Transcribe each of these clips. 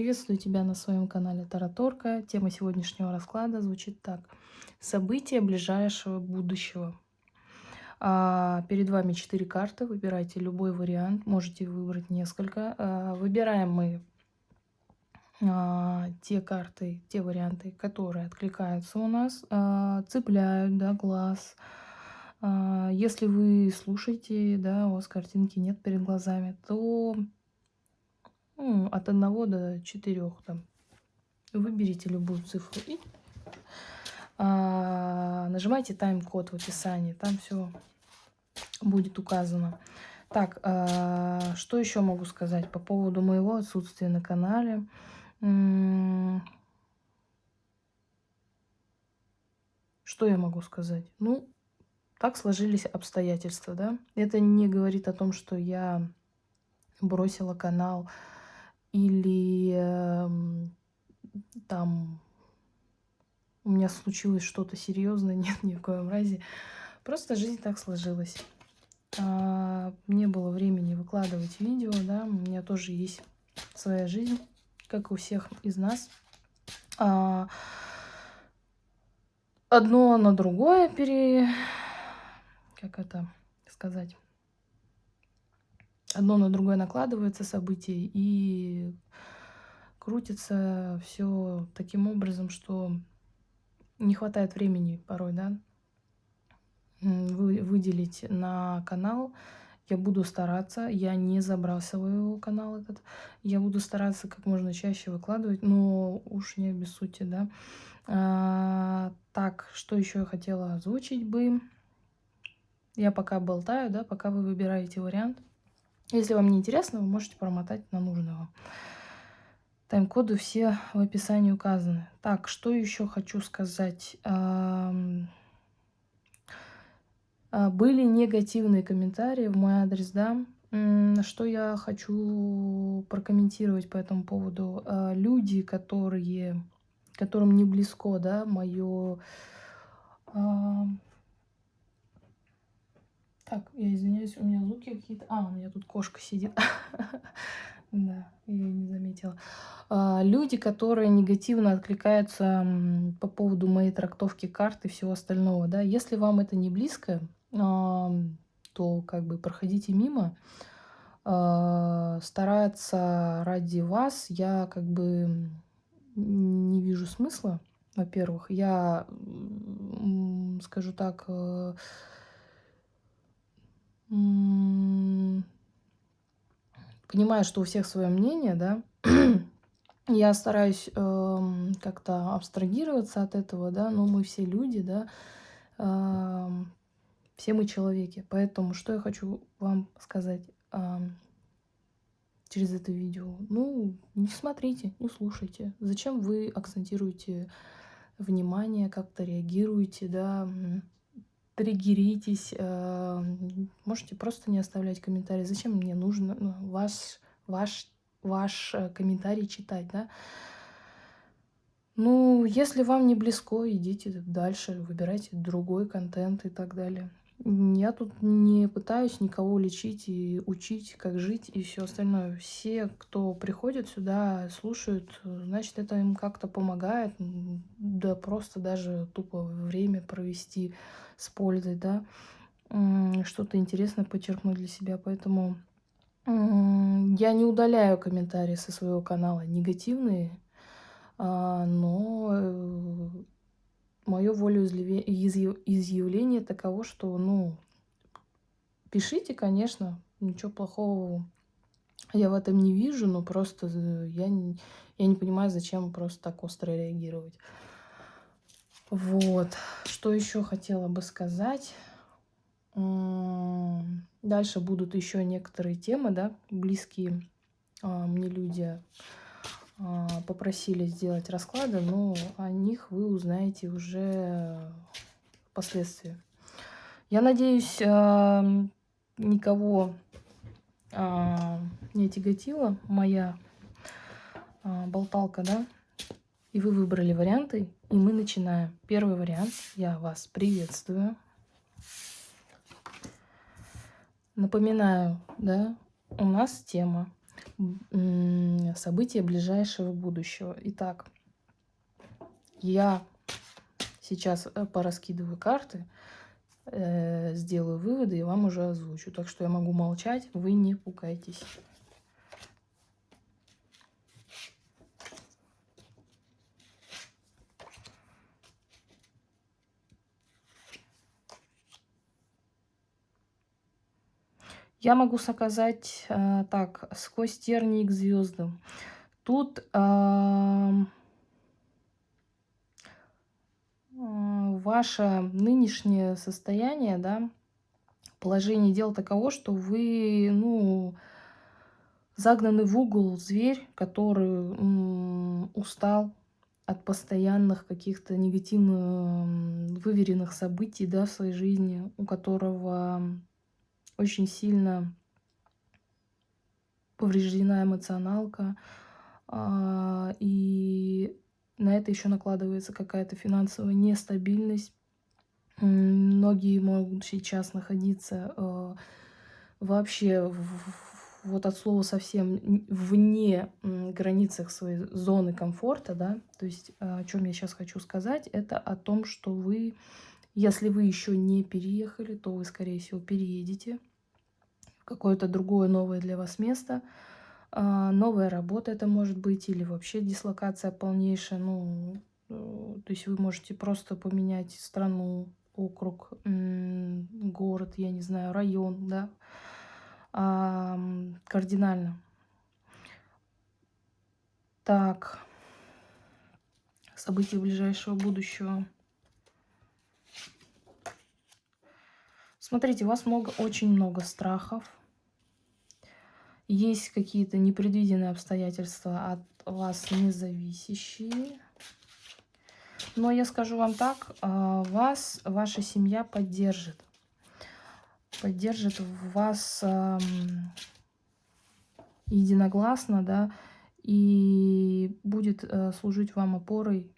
Приветствую тебя на своем канале Тараторка. Тема сегодняшнего расклада звучит так. События ближайшего будущего. А, перед вами четыре карты. Выбирайте любой вариант. Можете выбрать несколько. А, выбираем мы а, те карты, те варианты, которые откликаются у нас, а, цепляют да, глаз. А, если вы слушаете, да, у вас картинки нет перед глазами, то ну, от 1 до 4 там. Выберите любую цифру и а, нажимайте тайм-код в описании. Там все будет указано. Так, а, что еще могу сказать по поводу моего отсутствия на канале? Что я могу сказать? Ну, так сложились обстоятельства, да. Это не говорит о том, что я бросила канал или э, там у меня случилось что-то серьезное, нет, ни в коем разе. Просто жизнь так сложилась. А, не было времени выкладывать видео, да, у меня тоже есть своя жизнь, как у всех из нас. А, одно на другое пере... Как это сказать? Одно на другое накладывается события и крутится все таким образом, что не хватает времени порой, да, вы, выделить на канал. Я буду стараться, я не забрасываю канал этот, я буду стараться как можно чаще выкладывать, но уж не без сути, да. А, так, что еще я хотела озвучить бы? Я пока болтаю, да, пока вы выбираете вариант. Если вам не интересно, вы можете промотать на нужный вам. Тайм-коды все в описании указаны. Так, что еще хочу сказать. А, были негативные комментарии в мой адрес, да. Что я хочу прокомментировать по этому поводу. А, люди, которые, которым не близко, да, мое а, так, я извиняюсь, у меня звуки какие-то... А, у меня тут кошка сидит. Да, я не заметила. А, люди, которые негативно откликаются по поводу моей трактовки карт и всего остального, да, если вам это не близко, то как бы проходите мимо. А, стараться ради вас я как бы не вижу смысла, во-первых. Я, скажу так, понимаю, что у всех свое мнение, да, я стараюсь э, как-то абстрагироваться от этого, да, но мы все люди, да, э, все мы человеки. Поэтому что я хочу вам сказать э, через это видео? Ну, не смотрите, не слушайте. Зачем вы акцентируете внимание, как-то реагируете, да, триггеритесь, э, можете просто не оставлять комментарии. Зачем мне нужно ну, ваш, ваш, ваш э, комментарий читать, да? Ну, если вам не близко, идите дальше, выбирайте другой контент и так далее. Я тут не пытаюсь никого лечить и учить, как жить и все остальное. Все, кто приходит сюда, слушают, значит, это им как-то помогает. Да просто даже тупо время провести с пользой, да, что-то интересное подчеркнуть для себя. Поэтому я не удаляю комментарии со своего канала негативные, а, но э, мое волеизъявление таково, что, ну, пишите, конечно, ничего плохого я в этом не вижу, но просто я не, я не понимаю, зачем просто так остро реагировать. Вот. Что еще хотела бы сказать? Дальше будут еще некоторые темы, да, близкие а, мне люди попросили сделать расклады, но о них вы узнаете уже впоследствии. Я надеюсь, а, никого не тяготила моя болталка, да, и вы выбрали варианты, и мы начинаем. Первый вариант. Я вас приветствую. Напоминаю, да, у нас тема события ближайшего будущего. Итак, я сейчас э, пораскидываю карты, э, сделаю выводы и вам уже озвучу. Так что я могу молчать, вы не пугайтесь. Я могу сказать э, так, сквозь тернии к звездам. Тут э, ваше нынешнее состояние, да, положение дел таково, что вы, ну, загнаны в угол зверь, который устал от постоянных каких-то негативно выверенных событий, да, в своей жизни, у которого очень сильно повреждена эмоционалка, а, и на это еще накладывается какая-то финансовая нестабильность. Многие могут сейчас находиться э, вообще вот от слова совсем вне границах своей зоны комфорта, да, то есть о чем я сейчас хочу сказать, это о том, что вы, если вы еще не переехали, то вы, скорее всего, переедете какое-то другое новое для вас место, а, новая работа это может быть, или вообще дислокация полнейшая. Ну, э, то есть вы можете просто поменять страну, округ, город, я не знаю, район, да, кардинально. Так, события ближайшего будущего. Смотрите, у вас много, очень много страхов, есть какие-то непредвиденные обстоятельства от вас независящие. Но я скажу вам так, а, вас ваша семья поддержит. Поддержит вас единогласно, да, и будет э, служить вам опорой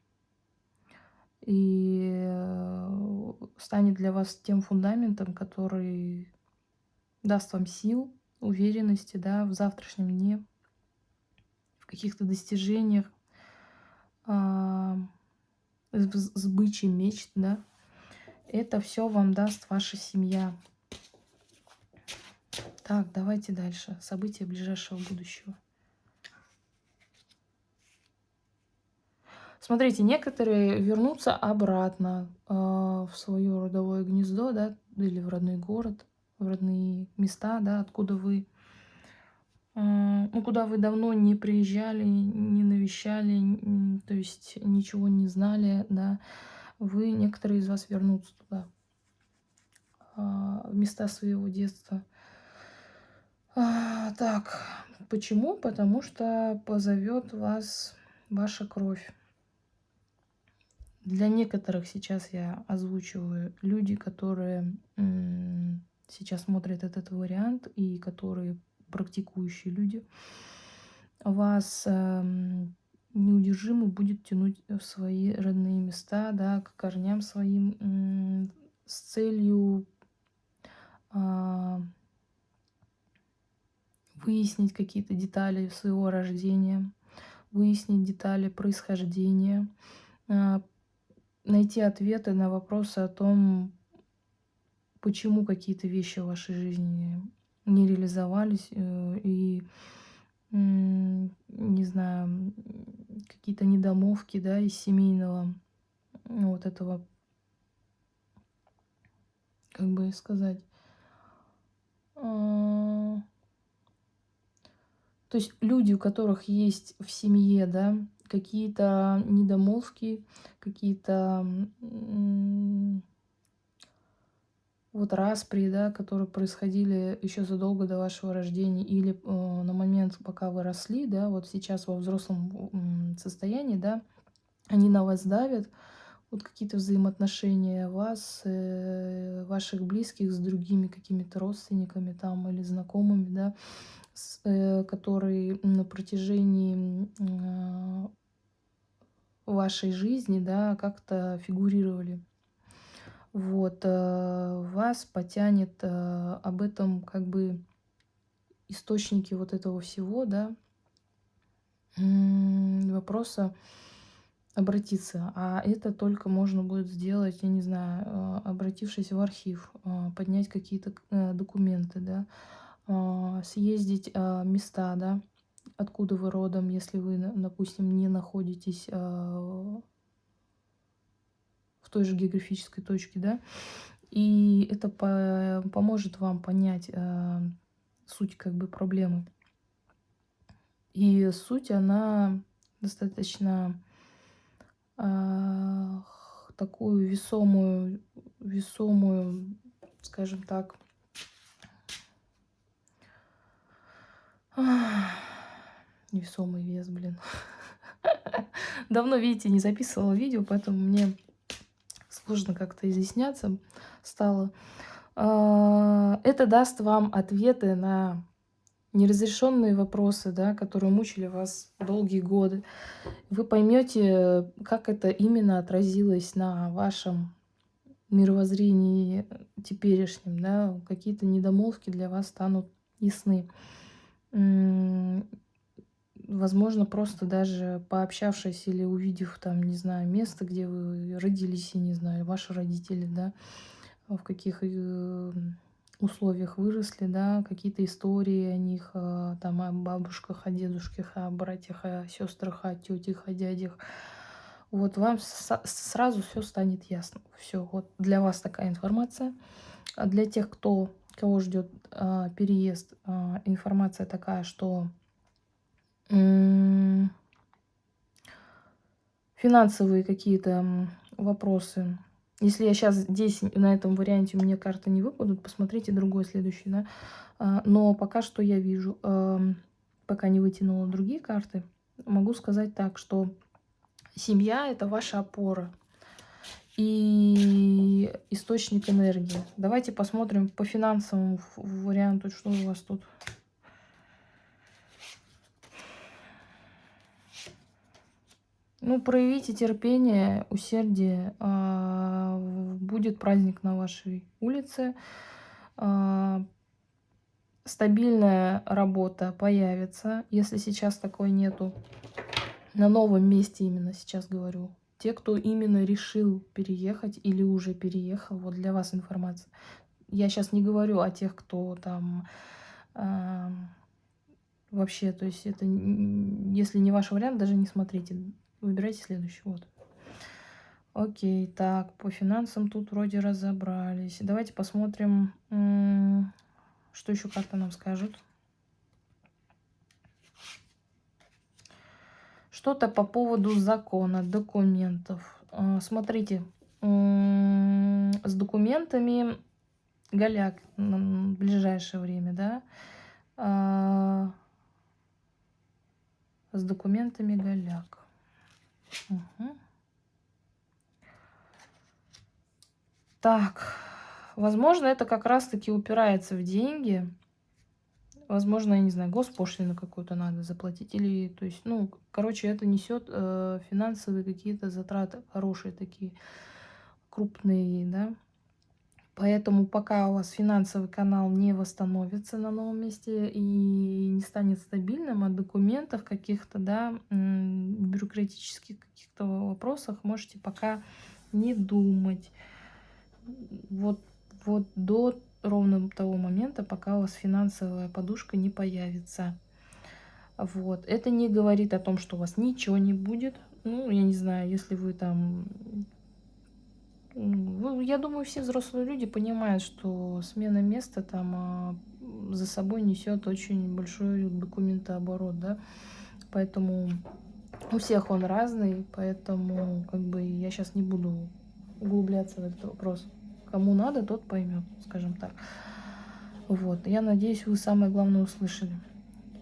и э, станет для вас тем фундаментом, который даст вам сил, уверенности, да, в завтрашнем дне, в каких-то достижениях, э, сбыче мечт, да. Это все вам даст ваша семья. Так, давайте дальше. События ближайшего будущего. Смотрите, некоторые вернутся обратно э, в свое родовое гнездо, да, или в родной город в родные места, да, откуда вы, а, ну, куда вы давно не приезжали, не навещали, то есть ничего не знали, да, вы, некоторые из вас вернутся туда, а, в места своего детства. А, так, почему? Потому что позовет вас ваша кровь. Для некоторых сейчас я озвучиваю люди, которые сейчас смотрят этот вариант и которые практикующие люди, вас э, неудержимо будет тянуть в свои родные места, да, к корням своим, э, с целью э, выяснить какие-то детали своего рождения, выяснить детали происхождения, э, найти ответы на вопросы о том, почему какие-то вещи в вашей жизни не реализовались, э, и, не знаю, какие-то недомовки, да, из семейного вот этого, как бы сказать, а, то есть люди, у которых есть в семье, да, какие-то недомолвки, какие-то вот распри, да, которые происходили еще задолго до вашего рождения или э, на момент, пока вы росли, да, вот сейчас во взрослом состоянии, да, они на вас давят, вот какие-то взаимоотношения вас, э, ваших близких с другими какими-то родственниками там или знакомыми, да, с, э, которые на протяжении э, вашей жизни, да, как-то фигурировали вот, э, вас потянет э, об этом как бы источники вот этого всего, да, вопроса обратиться. А это только можно будет сделать, я не знаю, э, обратившись в архив, поднять какие-то документы, да, съездить места, да, откуда вы родом, если вы, допустим, не находитесь той же географической точке, да, и это по поможет вам понять суть как бы проблемы. И суть, она достаточно э, такую весомую, весомую, скажем так, весомый вес, блин. Давно, видите, не записывала видео, поэтому мне сложно как-то изъясняться стало. А, это даст вам ответы на неразрешенные вопросы, да, которые мучили вас долгие годы. Вы поймете, как это именно отразилось на вашем мировоззрении теперешнем, да, какие-то недомолвки для вас станут ясны. Возможно, просто даже пообщавшись или увидев там, не знаю, место, где вы родились, я не знаю, ваши родители, да, в каких э, условиях выросли, да, какие-то истории о них, э, там, о бабушках, о дедушках, о братьях, о сестрах, о тетях, о дядях. Вот вам сразу все станет ясно. Все, вот для вас такая информация. А для тех, кто, кого ждет а, переезд, а, информация такая, что финансовые какие-то вопросы если я сейчас здесь, на этом варианте, мне карты не выпадут, посмотрите другой следующий, да. А, но пока что я вижу, пока не вытянула другие карты, могу сказать так, что семья – это ваша опора и источник энергии. Давайте посмотрим по финансовому варианту, что у вас тут. Ну, проявите терпение, усердие. А, будет праздник на вашей улице. А, стабильная работа появится, если сейчас такой нету. На новом месте именно сейчас говорю. Те, кто именно решил переехать или уже переехал, вот для вас информация. Я сейчас не говорю о тех, кто там вообще, то есть это, если не ваш вариант, даже не смотрите. Выбирайте следующий. Вот. Окей, так, по финансам тут вроде разобрались. Давайте посмотрим, что еще карта нам скажет. Что-то по поводу закона, документов. А, смотрите, с документами голяк в ближайшее время, да? А, с документами голяк. Угу. Так, возможно, это как раз-таки упирается в деньги. Возможно, я не знаю, госпошлину какую-то надо заплатить. Или, то есть, ну, короче, это несет э, финансовые какие-то затраты, хорошие такие, крупные, да. Поэтому пока у вас финансовый канал не восстановится на новом месте и не станет стабильным, о документах каких-то, да, бюрократических каких-то вопросах можете пока не думать. Вот, вот до ровно того момента, пока у вас финансовая подушка не появится. Вот. Это не говорит о том, что у вас ничего не будет. Ну, я не знаю, если вы там я думаю, все взрослые люди понимают, что смена места там а, за собой несет очень большой документооборот, да, поэтому у всех он разный, поэтому как бы я сейчас не буду углубляться в этот вопрос. Кому надо, тот поймет, скажем так. Вот, я надеюсь, вы самое главное услышали.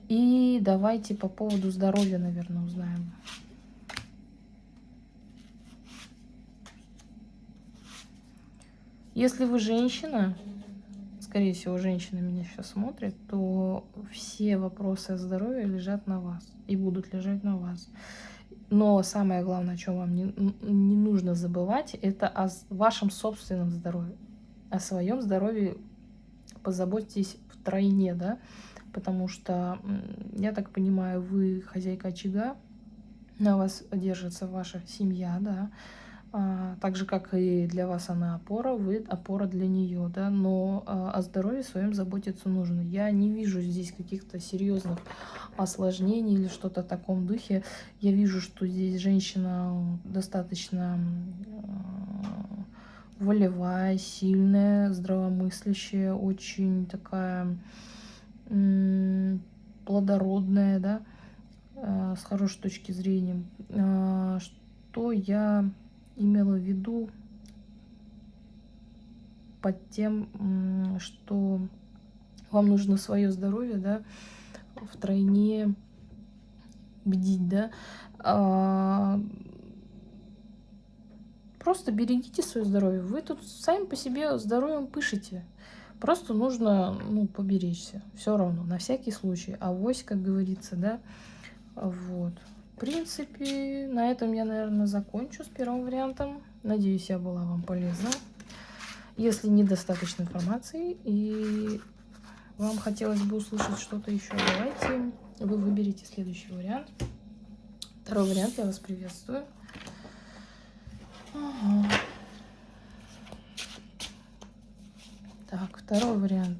И давайте по поводу здоровья, наверное, узнаем. Если вы женщина, скорее всего, женщина меня сейчас смотрит, то все вопросы о здоровье лежат на вас и будут лежать на вас. Но самое главное, о чем вам не, не нужно забывать, это о вашем собственном здоровье. О своем здоровье позаботьтесь втройне, да. потому что, я так понимаю, вы хозяйка очага, на вас держится ваша семья, да, а, так же, как и для вас она опора, вы опора для нее, да, но а, о здоровье своем заботиться нужно. Я не вижу здесь каких-то серьезных осложнений или что-то в таком духе. Я вижу, что здесь женщина достаточно а, волевая, сильная, здравомыслящая, очень такая плодородная, да, с хорошей точки зрения. Что я имела в виду под тем, что вам нужно свое здоровье, да, втройне бдить, да. А, просто берегите свое здоровье. Вы тут сами по себе здоровьем пышете. Просто нужно, ну, поберечься. Все равно, на всякий случай. А вось, как говорится, да, вот принципе, на этом я, наверное, закончу с первым вариантом. Надеюсь, я была вам полезна. Если недостаточно информации и вам хотелось бы услышать что-то еще, давайте вы выберите следующий вариант. Второй вариант я вас приветствую. Ага. Так, второй вариант.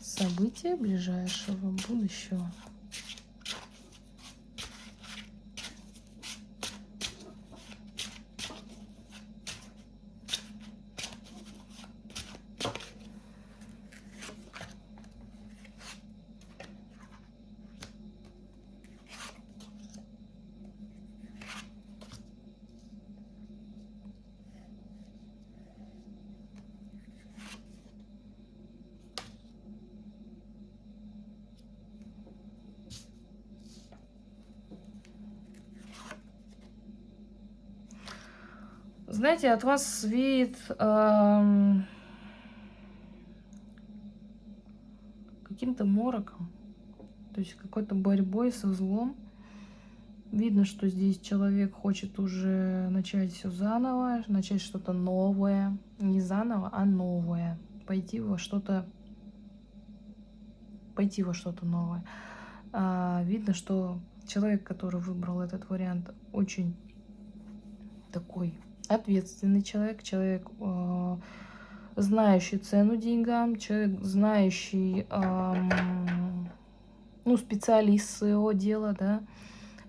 События ближайшего будущего. Знаете, от вас веет эм, каким-то мороком, то есть какой-то борьбой со злом. Видно, что здесь человек хочет уже начать все заново, начать что-то новое. Не заново, а новое. Пойти во что-то пойти во что-то новое. А, видно, что человек, который выбрал этот вариант, очень такой ответственный человек, человек, э, знающий цену деньгам, человек, знающий, э, ну, специалист своего дела, да,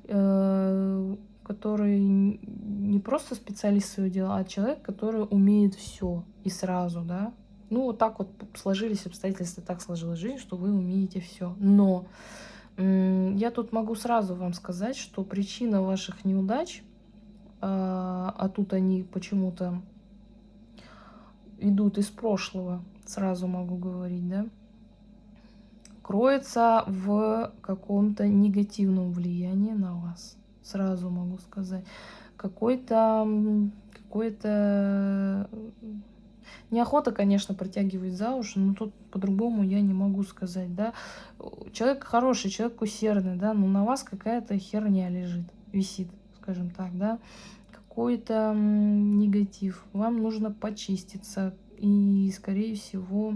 э, который не просто специалист своего дела, а человек, который умеет все и сразу, да. Ну, вот так вот сложились обстоятельства, так сложилась жизнь, что вы умеете все. Но я тут могу сразу вам сказать, что причина ваших неудач а, а тут они почему-то идут из прошлого, сразу могу говорить, да, кроется в каком-то негативном влиянии на вас, сразу могу сказать. Какой-то, какой-то Неохота, конечно, протягивать за уши, но тут по-другому я не могу сказать, да. Человек хороший, человек усердный, да, но на вас какая-то херня лежит, висит скажем так, да, какой-то негатив. Вам нужно почиститься. И, скорее всего,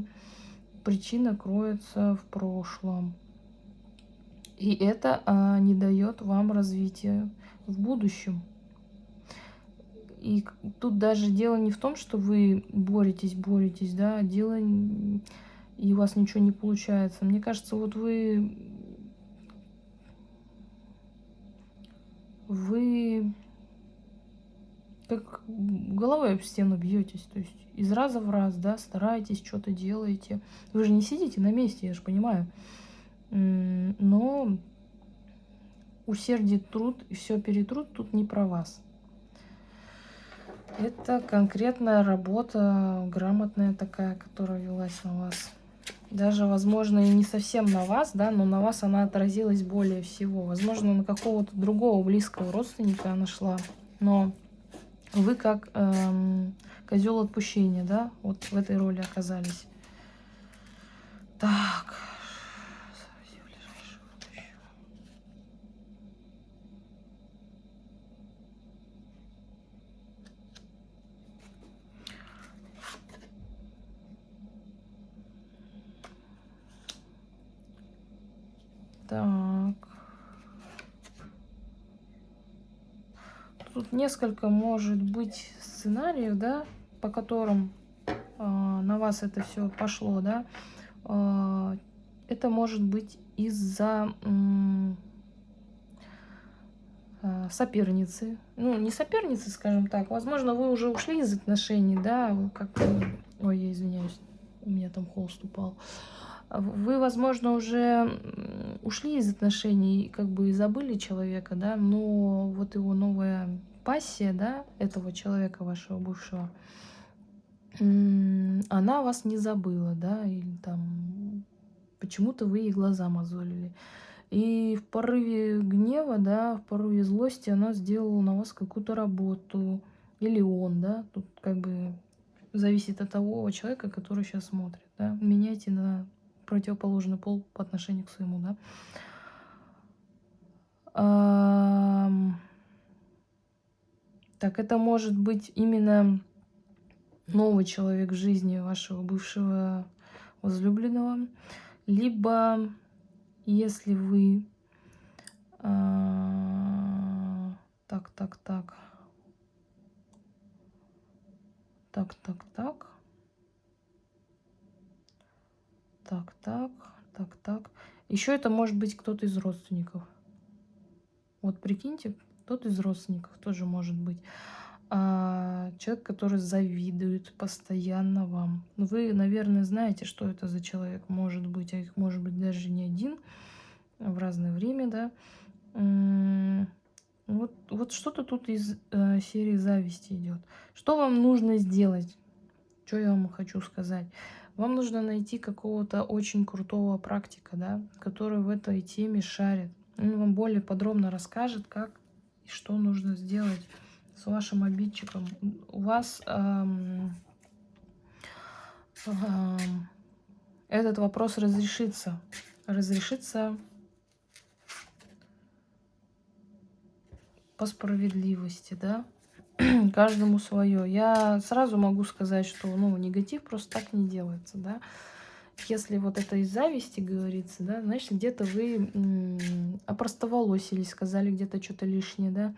причина кроется в прошлом. И это а, не дает вам развития в будущем. И тут даже дело не в том, что вы боретесь, боретесь, да, дело и у вас ничего не получается. Мне кажется, вот вы вы как головой об стену бьетесь, то есть из раза в раз, да, стараетесь, что-то делаете. Вы же не сидите на месте, я же понимаю. Но усердие, труд и все перетрут тут не про вас. Это конкретная работа, грамотная такая, которая велась на вас даже, возможно, и не совсем на вас, да, но на вас она отразилась более всего. Возможно, на какого-то другого близкого родственника она шла, но вы как эм, козел отпущения, да, вот в этой роли оказались. Так. Так. Тут несколько может быть сценариев, да, по которым э, на вас это все пошло, да. Э, это может быть из-за э, соперницы. Ну, не соперницы, скажем так. Возможно, вы уже ушли из отношений, да, как... Ой, я извиняюсь, у меня там холст упал. Вы, возможно, уже ушли из отношений, как бы и забыли человека, да, но вот его новая пассия, да, этого человека, вашего бывшего, она вас не забыла, да, или там почему-то вы ей глаза мозолили. И в порыве гнева, да, в порыве злости она сделала на вас какую-то работу. Или он, да, тут как бы зависит от того человека, который сейчас смотрит, да. Меняйте на противоположный пол по отношению к своему, да. Так, это может быть именно новый человек в жизни вашего бывшего возлюбленного. Либо, если вы... А, так, так, так. Так, так, так. Так, так, так, так. Еще это может быть кто-то из родственников. Вот прикиньте, кто-то из родственников тоже может быть. А, человек, который завидует постоянно вам. Вы, наверное, знаете, что это за человек может быть, а их может быть даже не один в разное время, да. Вот, вот что-то тут из э, серии зависти идет. Что вам нужно сделать? Что я вам хочу сказать? Вам нужно найти какого-то очень крутого практика, да, который в этой теме шарит. Он вам более подробно расскажет, как и что нужно сделать с вашим обидчиком. У вас эм, эм, этот вопрос разрешится. Разрешится по справедливости, да. Каждому свое. Я сразу могу сказать, что ну, негатив просто так не делается, да. Если вот это из зависти говорится, да, значит, где-то вы опростоволосились, сказали где-то что-то лишнее, да.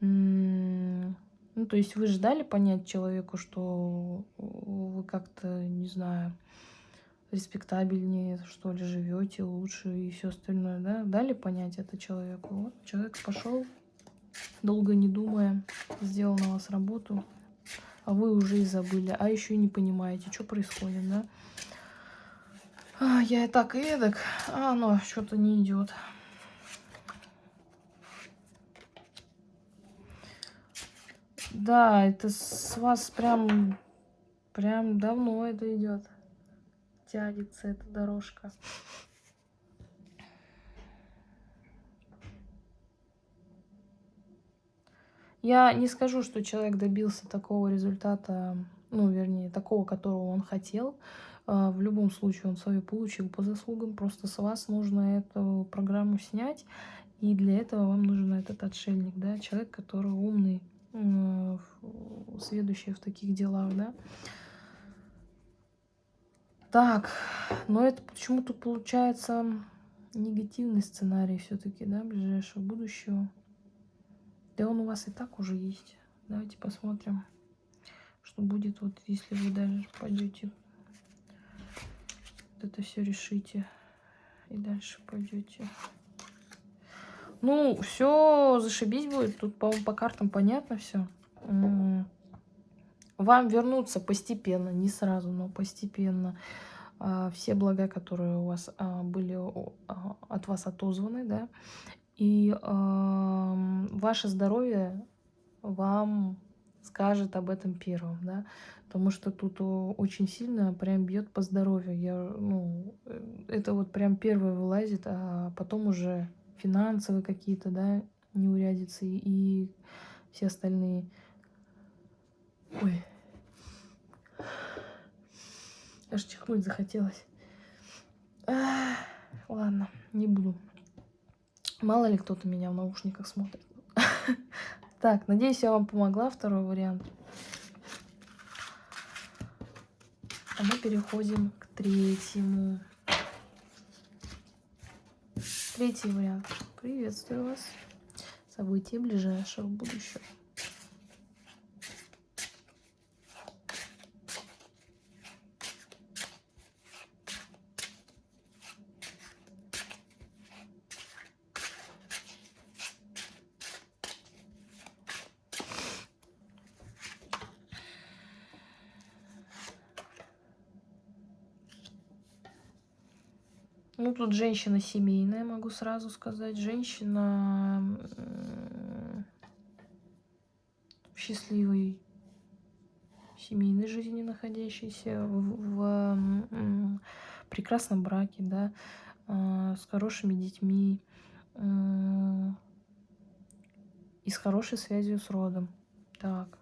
Ну, то есть вы ждали понять человеку, что вы как-то, не знаю, респектабельнее, что ли, живете лучше и все остальное, да? Дали понять это человеку. Вот человек пошел, долго не думая, сделал на вас работу, а вы уже и забыли, а еще и не понимаете, что происходит, да? А, я и так, и эдак, а оно что-то не идет. Да, это с вас прям, прям давно это идет. Тянется эта дорожка. Я не скажу, что человек добился такого результата, ну, вернее, такого, которого он хотел. А, в любом случае он свое получил по заслугам. Просто с вас нужно эту программу снять. И для этого вам нужен этот отшельник, да, человек, который умный, следующие в таких делах, да. Так, но это почему-то получается негативный сценарий все-таки, да, ближайшего будущего. Да он у вас и так уже есть. Давайте посмотрим, что будет, вот если вы даже пойдете, вот это все решите и дальше пойдете. Ну, все зашибись будет. Тут, по-моему, по картам понятно все. Вам вернуться постепенно, не сразу, но постепенно. А, все блага, которые у вас а, были а, от вас отозваны, да. И ваше здоровье вам скажет об этом первым, да, потому что тут очень сильно прям бьет по здоровью. Я, ну, э, это вот прям первое вылазит, а потом уже финансовые какие-то, да, неурядицы и все остальные. Ой. Аж чихнуть захотелось. А, ладно, не буду. Мало ли кто-то меня в наушниках смотрит. Так, надеюсь, я вам помогла. Второй вариант. А мы переходим к третьему. Третий вариант. Приветствую вас. События ближайшего будущего. Тут женщина семейная, могу сразу сказать. Женщина в счастливой семейной жизни находящейся, в, в прекрасном браке, да, а, с хорошими детьми и с хорошей связью с родом. Так.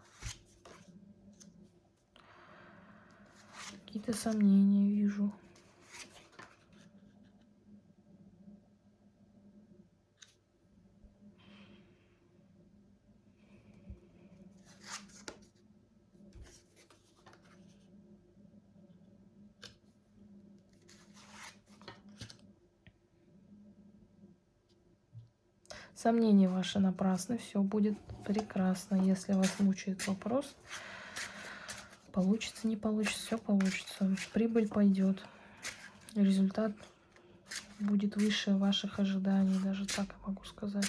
Какие-то сомнения вижу. Сомнения ваши напрасны, все будет прекрасно. Если вас мучает вопрос, получится, не получится, все получится. Прибыль пойдет. Результат будет выше ваших ожиданий, даже так я могу сказать.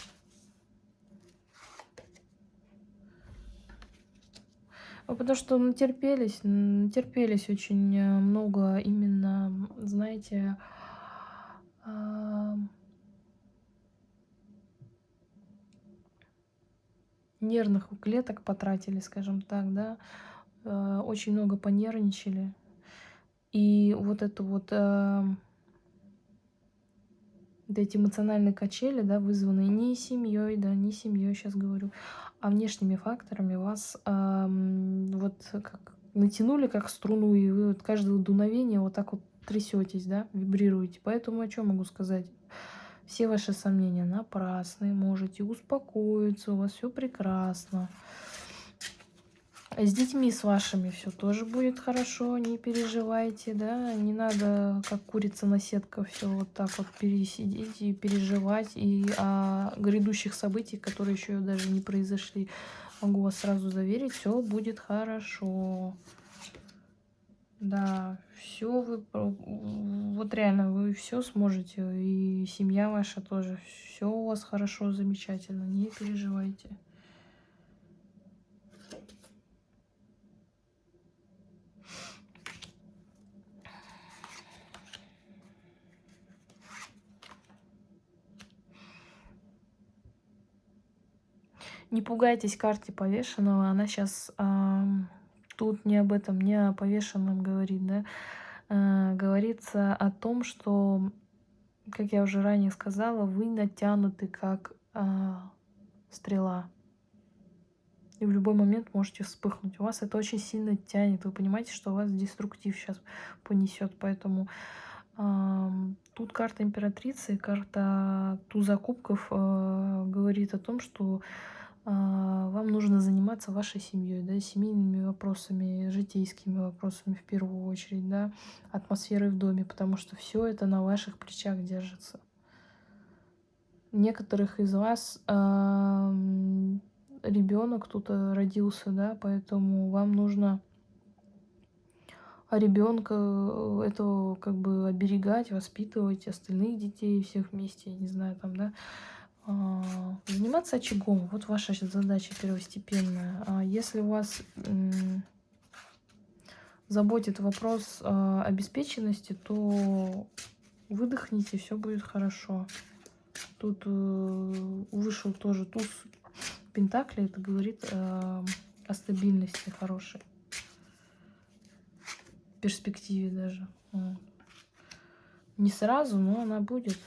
Потому что натерпелись, натерпелись очень э, много именно, знаете, нервных клеток потратили, скажем так, да, э, очень много понервничали. И вот это вот, э, эти эмоциональные качели, да, вызванные не семьей, да, не семьей, сейчас говорю, а внешними факторами вас э, вот как натянули как струну, и вы вот каждое дуновение вот так вот трясетесь, да, вибрируете. Поэтому о чем могу сказать? Все ваши сомнения напрасны, можете успокоиться, у вас все прекрасно. С детьми с вашими все тоже будет хорошо, не переживайте, да, не надо, как курица на сетка, все вот так вот пересидеть и переживать, и о грядущих событиях, которые еще даже не произошли, могу вас сразу заверить, все будет хорошо. Да, все вы, вот реально, вы все сможете, и семья ваша тоже, все у вас хорошо, замечательно, не переживайте. Не пугайтесь карте повешенного, она сейчас тут не об этом, не о повешенном говорит, да, а, говорится о том, что, как я уже ранее сказала, вы натянуты как а, стрела. И в любой момент можете вспыхнуть. У вас это очень сильно тянет. Вы понимаете, что вас деструктив сейчас понесет. Поэтому э, тут карта императрицы, карта туза кубков э, говорит о том, что вам нужно заниматься вашей семьей, да, семейными вопросами, житейскими вопросами в первую очередь, да, атмосферой в доме, потому что все это на ваших плечах держится. Некоторых из вас э, ребенок кто-то родился, да, поэтому вам нужно ребенка э, этого как бы оберегать, воспитывать остальных детей всех вместе, я не знаю, там, да, а, заниматься очагом. Вот ваша задача первостепенная. А если у вас заботит вопрос а, обеспеченности, то выдохните, все будет хорошо. Тут э, вышел тоже туз Пентакли, это говорит о стабильности хорошей. перспективе даже. Не сразу, но она будет.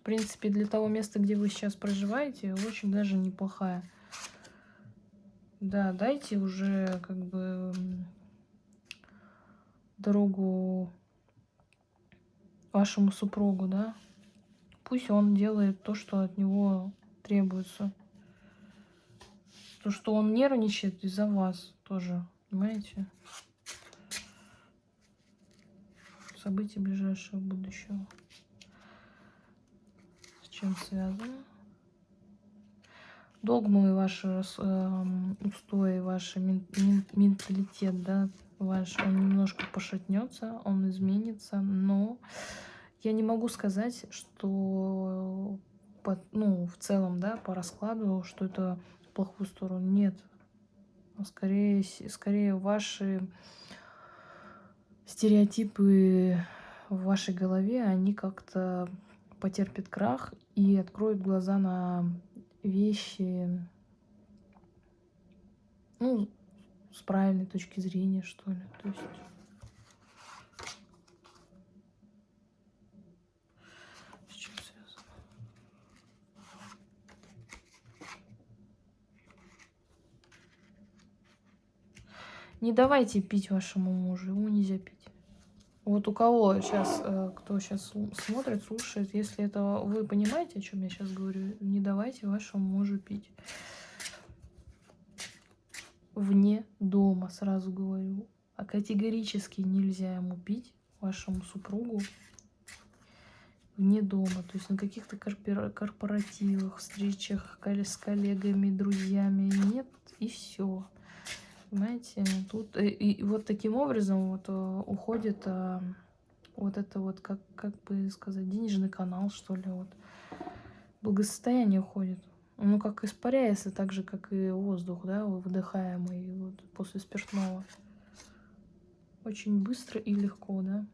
В принципе, для того места, где вы сейчас проживаете, очень даже неплохая. Да, дайте уже как бы дорогу вашему супругу, да. Пусть он делает то, что от него требуется. То, что он нервничает из-за вас тоже, понимаете? События ближайшего будущего чем связано. догмы, ваши э, устои, ваш менталитет, да, ваш, он немножко пошатнется, он изменится, но я не могу сказать, что по, ну, в целом, да, по раскладу, что это в плохую сторону. Нет. Скорее, скорее ваши стереотипы в вашей голове, они как-то потерпят крах и откроют глаза на вещи, ну, с правильной точки зрения, что ли. То есть... Не давайте пить вашему мужу, ему нельзя пить. Вот у кого сейчас, э, кто сейчас смотрит, слушает, если это вы понимаете, о чем я сейчас говорю, не давайте вашему мужу пить. Вне дома, сразу говорю. А категорически нельзя ему пить, вашему супругу, вне дома. То есть на каких-то корпоративах, встречах с коллегами, друзьями. Нет, и все. Понимаете, тут и, и вот таким образом вот э, уходит а, вот это вот, как, как бы сказать, денежный канал, что ли, вот. Благосостояние уходит. Ну, как испаряется, так же, как и воздух, да, выдыхаемый вот, после спиртного. Очень быстро и легко, да.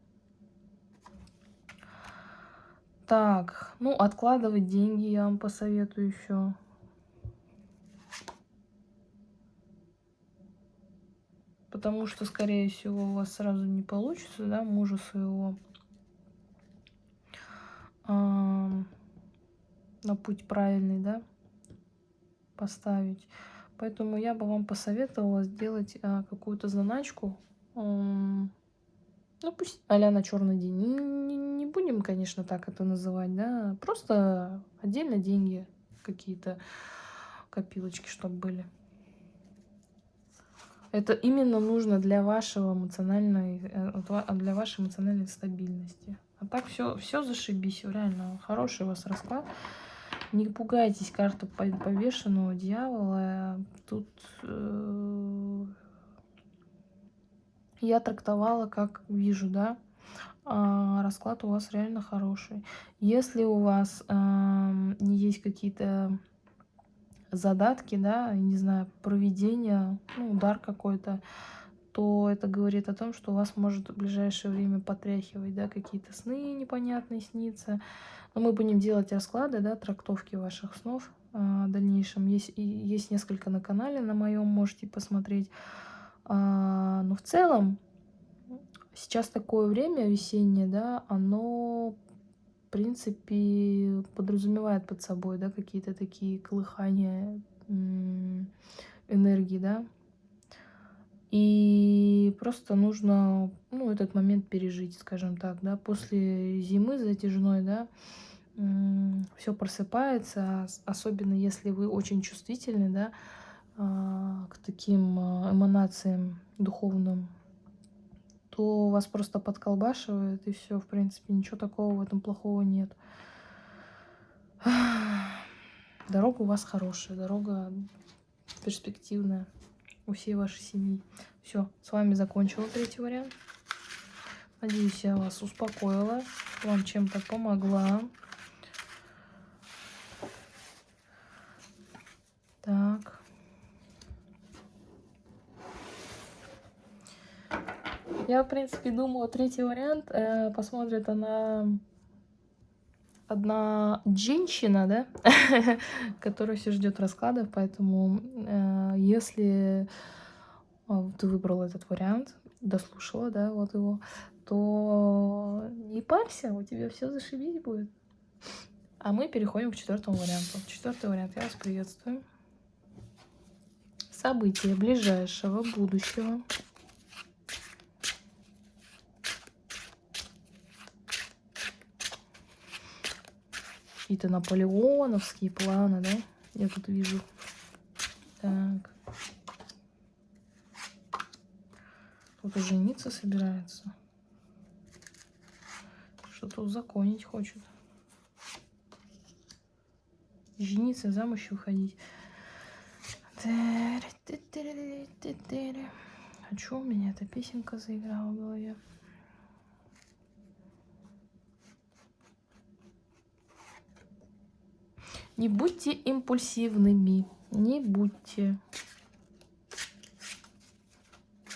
Так, ну, откладывать деньги я вам посоветую еще. Потому что, скорее всего, у вас сразу не получится, да, мужа своего э, на путь правильный, да, поставить. Поэтому я бы вам посоветовала сделать э, какую-то заначку, э, ну пусть а на черный день. Не, не, не будем, конечно, так это называть, да, просто отдельно деньги какие-то, копилочки, чтобы были. Это именно нужно для вашего эмоциональной, э, для вашей эмоциональной стабильности. А так все, все зашибись, реально хороший у вас расклад. Не пугайтесь карты повешенного дьявола. Тут э, я трактовала, как вижу, да. А расклад у вас реально хороший. Если у вас э, есть какие-то задатки, да, не знаю, проведение, ну, удар какой-то, то это говорит о том, что у вас может в ближайшее время потряхивать, да, какие-то сны непонятные снится. Но мы будем делать расклады, да, трактовки ваших снов а, в дальнейшем. Есть, есть несколько на канале на моем, можете посмотреть. А, но в целом, сейчас такое время весеннее, да, оно принципе, подразумевает под собой, да, какие-то такие колыхания энергии, да. И просто нужно, ну, этот момент пережить, скажем так, да. После зимы затяжной, да, все просыпается, особенно если вы очень чувствительны, да, а, к таким а, эманациям духовным, то вас просто подколбашивает, и все, в принципе, ничего такого в этом плохого нет. Дорога у вас хорошая, дорога перспективная у всей вашей семьи. Все, с вами закончила третий вариант. Надеюсь, я вас успокоила, вам чем-то помогла. Так. Я, в принципе, думала, третий вариант э, посмотрит она одна женщина, да, которая все ждет раскладов, поэтому э, если э, ты выбрал этот вариант, дослушала, да, вот его, то не парься, у тебя все зашибись будет. А мы переходим к четвертому варианту. Четвертый вариант, я вас приветствую. События ближайшего будущего. Какие-то наполеоновские планы, да? Я тут вижу. Так. Кто-то жениться собирается. Что-то узаконить хочет. Жениться, замуж уходить. А что у меня эта песенка заиграла в голове? Не будьте импульсивными. Не будьте.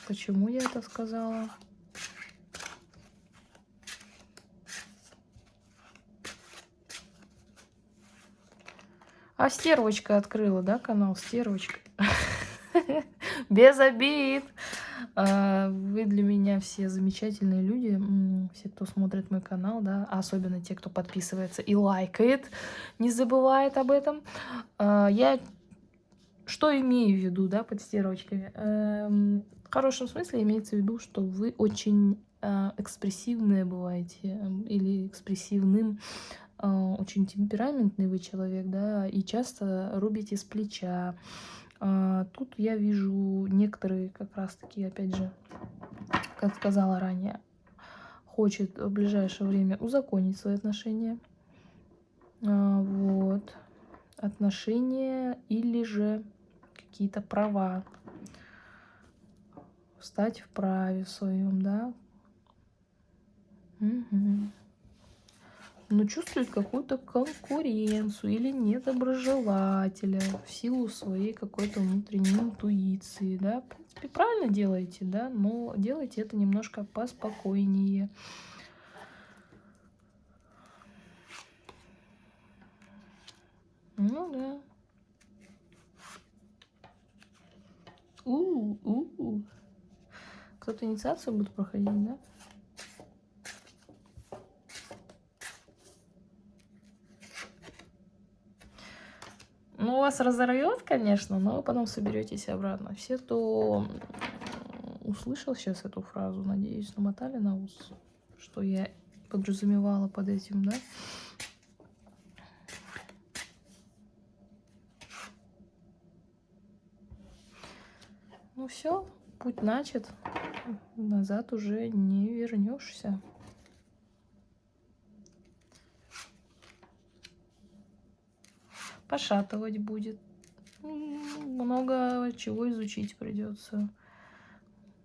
Почему я это сказала? А стервочка открыла, да, канал Стервочка? Без обид. А, вы для меня все замечательные люди, все, кто смотрит мой канал, да, особенно те, кто подписывается и лайкает, не забывает об этом. А, я что имею в виду, да, под стервочками? Эм, в хорошем смысле имеется в виду, что вы очень а, экспрессивные бываете эм, или экспрессивным а, очень темпераментный вы человек, да, и часто рубите с плеча. А, тут я вижу некоторые как раз-таки, опять же, как сказала ранее, хочет в ближайшее время узаконить свои отношения. А, вот. Отношения или же какие-то права. Встать в праве своем, да. Угу но чувствует какую-то конкуренцию или недоброжелателя в силу своей какой-то внутренней интуиции, да, в принципе, правильно делаете, да, но делайте это немножко поспокойнее. Ну да. У-у-у. Кто-то инициацию будет проходить, да? Ну, у вас разорвет, конечно, но вы потом соберетесь обратно. Все, кто услышал сейчас эту фразу, надеюсь, намотали на ус, что я подразумевала под этим, да? Ну все, путь начат, назад уже не вернешься. Пошатывать будет. Много чего изучить придется.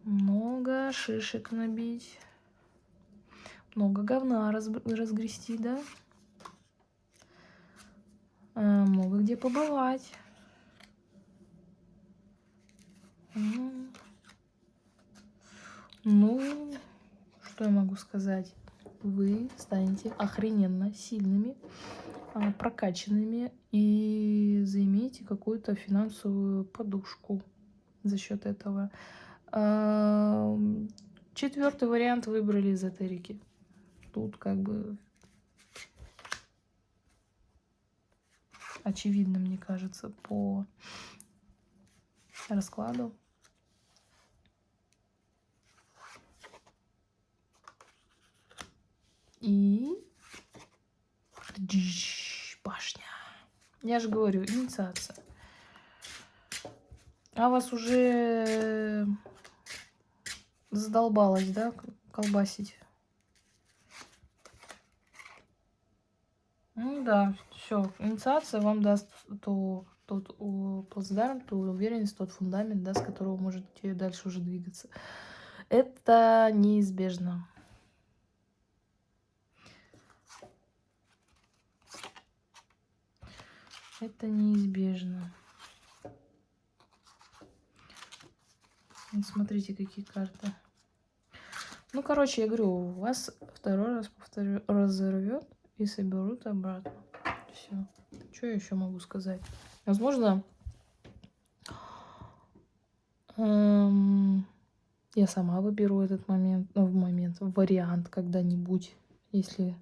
Много шишек набить. Много говна раз, разгрести, да? А, много где побывать. Ну, что я могу сказать? Вы станете охрененно сильными. А, прокачанными и заимеете какую-то финансовую подушку за счет этого. Четвертый вариант выбрали эзотерики. Тут как бы очевидно, мне кажется, по раскладу. И башня. Я же говорю, инициация. А вас уже задолбалось, да, колбасить? Ну да, все, инициация вам даст то, тот плацдарм, ту уверенность, тот фундамент, да, с которого можете дальше уже двигаться. Это неизбежно. Это неизбежно. Смотрите, какие карты. Ну, короче, я говорю, вас второй раз, повторю, разорвет и соберут обратно. Все. Что я еще могу сказать? Возможно, эм, я сама выберу этот момент, ну, в момент, вариант когда-нибудь, если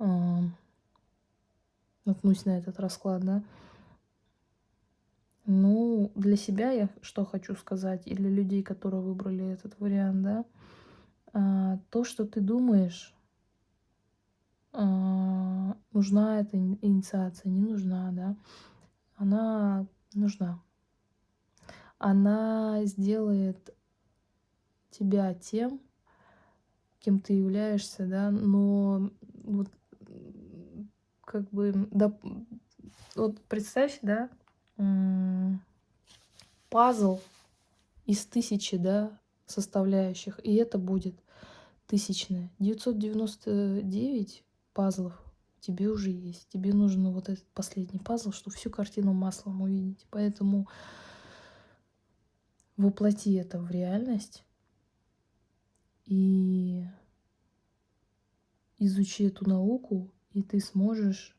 эм, наткнусь на этот расклад, да. Ну, для себя я что хочу сказать, и для людей, которые выбрали этот вариант, да, а, то, что ты думаешь, а, нужна эта инициация, не нужна, да, она нужна. Она сделает тебя тем, кем ты являешься, да, но вот как бы, да, вот представь, да, пазл из тысячи, да, составляющих, и это будет тысячное. 999 пазлов тебе уже есть. Тебе нужен вот этот последний пазл, чтобы всю картину маслом увидеть. Поэтому воплоти это в реальность и изучи эту науку, и ты сможешь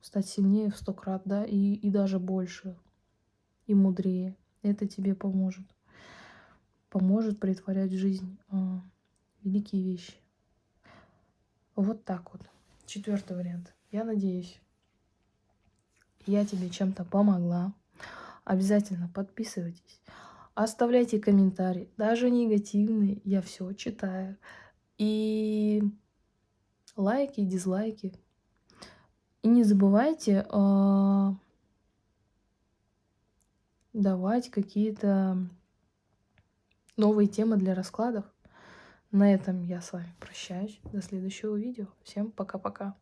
стать сильнее в сто крат, да, и, и даже больше, и мудрее. Это тебе поможет. Поможет притворять в жизнь а, великие вещи. Вот так вот. Четвертый вариант. Я надеюсь, я тебе чем-то помогла. Обязательно подписывайтесь. Оставляйте комментарии, даже негативные, я все читаю. И лайки, дизлайки. И не забывайте э, давать какие-то новые темы для раскладов. На этом я с вами прощаюсь. До следующего видео. Всем пока-пока.